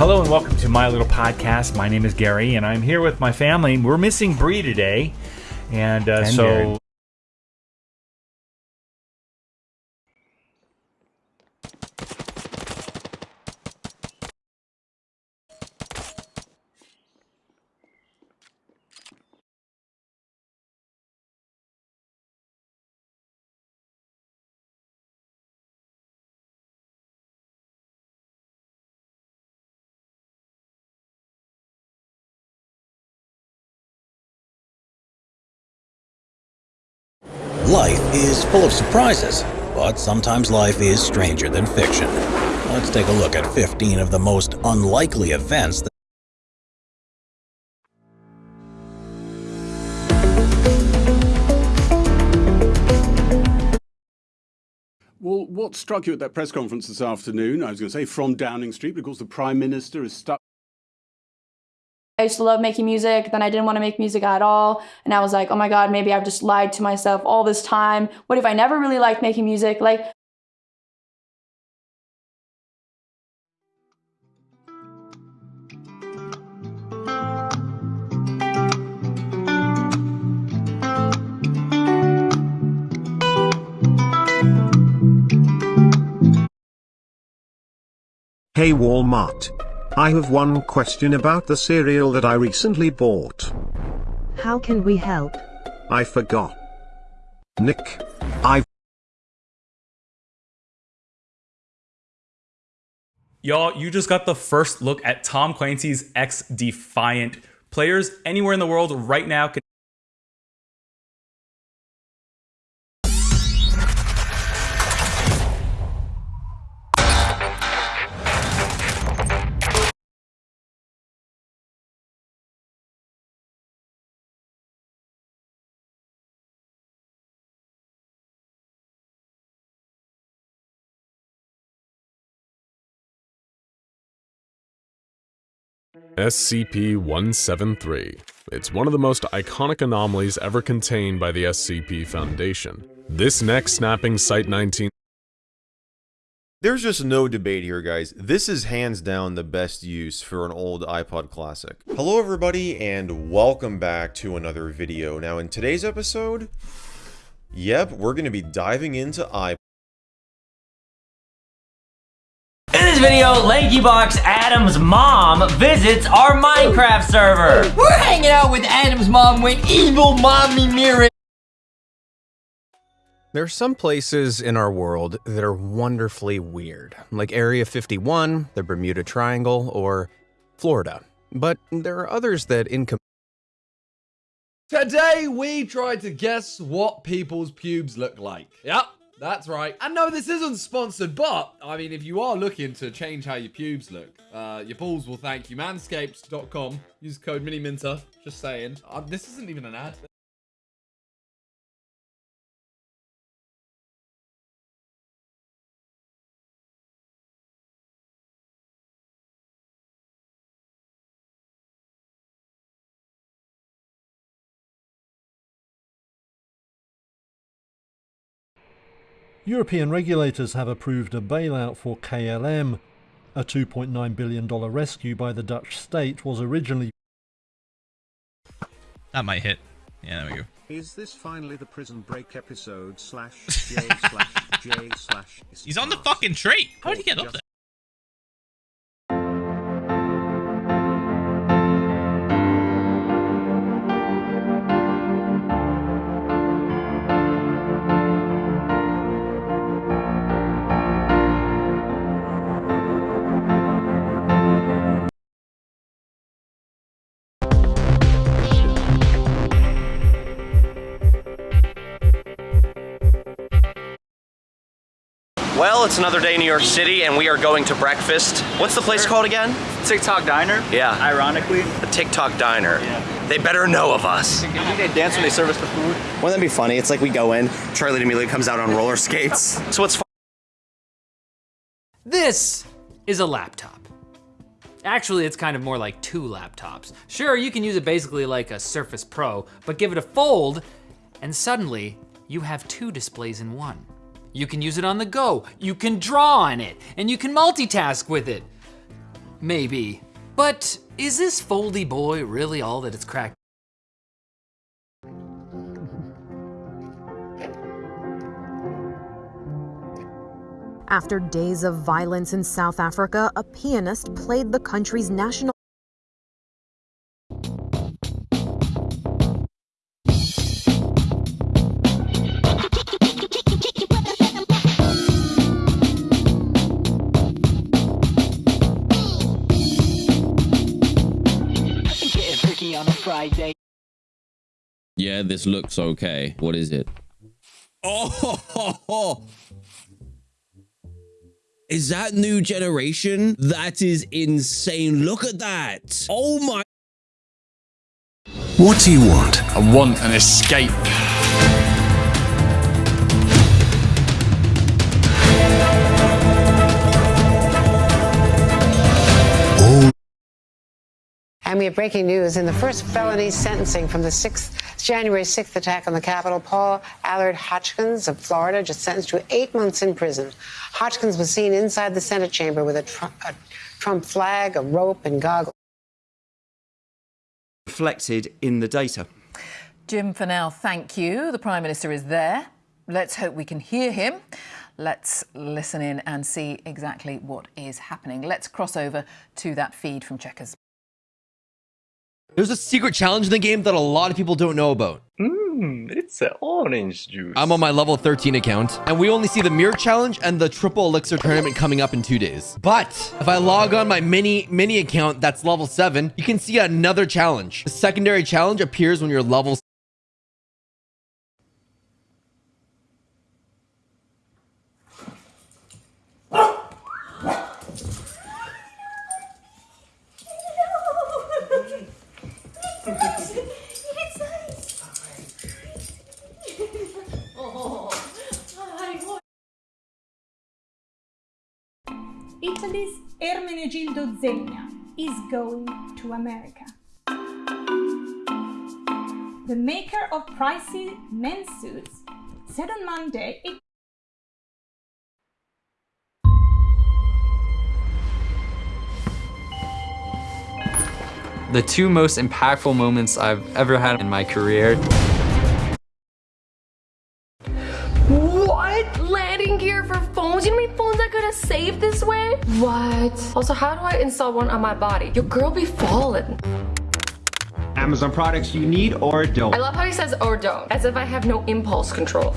Hello and welcome to my little podcast. My name is Gary, and I'm here with my family. We're missing Bree today, and uh, And so Jared. Life is full of surprises, but sometimes life is stranger than fiction. Let's take a look at 15 of the most unlikely events that Well, what struck you at that press conference this afternoon? I was going to say from Downing Street, because the Prime Minister is stuck. I used to love making music, then I didn't want to make music at all. And I was like, oh my God, maybe I've just lied to myself all this time. What if I never really liked making music? Like, Hey Walmart. I have one question about the cereal that I recently bought. How can we help? I forgot. Nick, I Y'all, you just got the first look at Tom Clancy's XDefiant. Players anywhere in the world right now can SCP-173. It's one of the most iconic anomalies ever contained by the SCP Foundation. This neck snapping Site-19 There's just no debate here, guys. This is hands down the best use for an old iPod Classic. Hello, everybody, and welcome back to another video. Now, in today's episode, yep, we're going to be diving into iPod. Video, LankyBox Adam's mom visits our Minecraft server. We're hanging out with Adam's mom when evil mommy Mira. There are some places in our world that are wonderfully weird, like Area 51, the Bermuda Triangle, or Florida. But there are others that in Today we tried to guess what people's pubes look like. Yep, that's right. And no, this isn't sponsored, but I mean, if you are looking to change how your pubes look, uh, your balls will thank you. Manscaped.com. Use code MiniMinter. Just saying. Uh, this isn't even an ad. European regulators have approved a bailout for KLM. A $2.9 billion rescue by the Dutch state was originally That might hit. Yeah, there we go. Is this finally the prison break episode slash J slash J slash He's on the fucking tree. How did he get up there? Well, it's another day in New York City and we are going to breakfast. What's the place called again? TikTok Diner. Yeah. Ironically. The TikTok Diner. Yeah. They better know of us. You think they dance when they serve us the food? Wouldn't that be funny? It's like we go in, Charlie immediately comes out on roller skates. So what's This is a laptop. Actually, it's kind of more like two laptops. Sure, you can use it basically like a Surface Pro, but give it a fold, and suddenly you have two displays in one. You can use it on the go, you can draw on it, and you can multitask with it. Maybe. But is this foldy boy really all that it's cracked? After days of violence in South Africa, a pianist played the country's national. Yeah, this looks okay. What is it? Oh, is that new generation? That is insane. Look at that. Oh my. What do you want? I want an escape. And we have breaking news. In the first felony sentencing from the 6th, January 6th attack on the Capitol, Paul Allard Hodgkins of Florida just sentenced to eight months in prison. Hodgkins was seen inside the Senate chamber with a, tr- a Trump flag, a rope, and goggles. Reflected in the data. Jim for now, thank you. The Prime Minister is there. Let's hope we can hear him. Let's listen in and see exactly what is happening. Let's cross over to that feed from Chequers. There's a secret challenge in the game that a lot of people don't know about. Mmm, it's an orange juice. I'm on my level 13 account, and we only see the mirror challenge and the triple elixir tournament coming up in two days. But if I log on my mini mini account that's level 7, you can see another challenge. The secondary challenge appears when you're level Italy's Ermenegildo Zegna is going to America. The maker of pricey men's suits said on Monday it The two most impactful moments I've ever had in my career. What? Landing gear for phones? You mean phones are gonna save this way? What? Also, how do I install one on my body? Your girl be falling. Amazon products you need or don't. I love how he says or don't, as if I have no impulse control.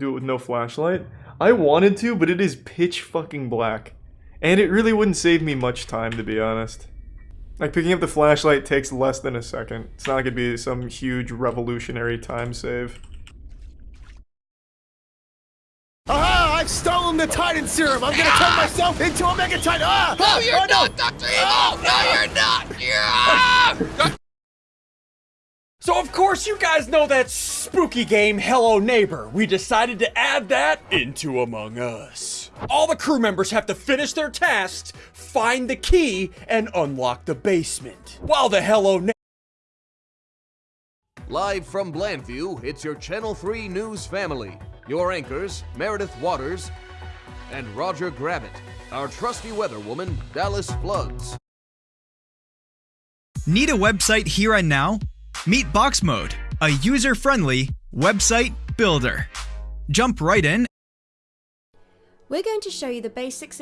Do it with no flashlight. I wanted to, but it is pitch fucking black. And it really wouldn't save me much time, to be honest. Like, picking up the flashlight takes less than a second. It's not gonna be some huge revolutionary time save. Aha! I've stolen the Titan serum! I'm gonna turn myself into a Mega Titan! Ah! No, you're oh, not, Dr. Evil! No, you're not! Yeah! So of course you guys know that spooky game Hello Neighbor. We decided to add that into Among Us. All the crew members have to finish their tasks, find the key, and unlock the basement. While the Hello Neighbor Live from Blandview, it's your Channel 3 News family. Your anchors, Meredith Waters and Roger Gravitt. Our trusty weather woman, Dallas Floods. Need a website here and now? Meet Box Mode, a user friendly website builder. Jump right in. We're going to show you the basics.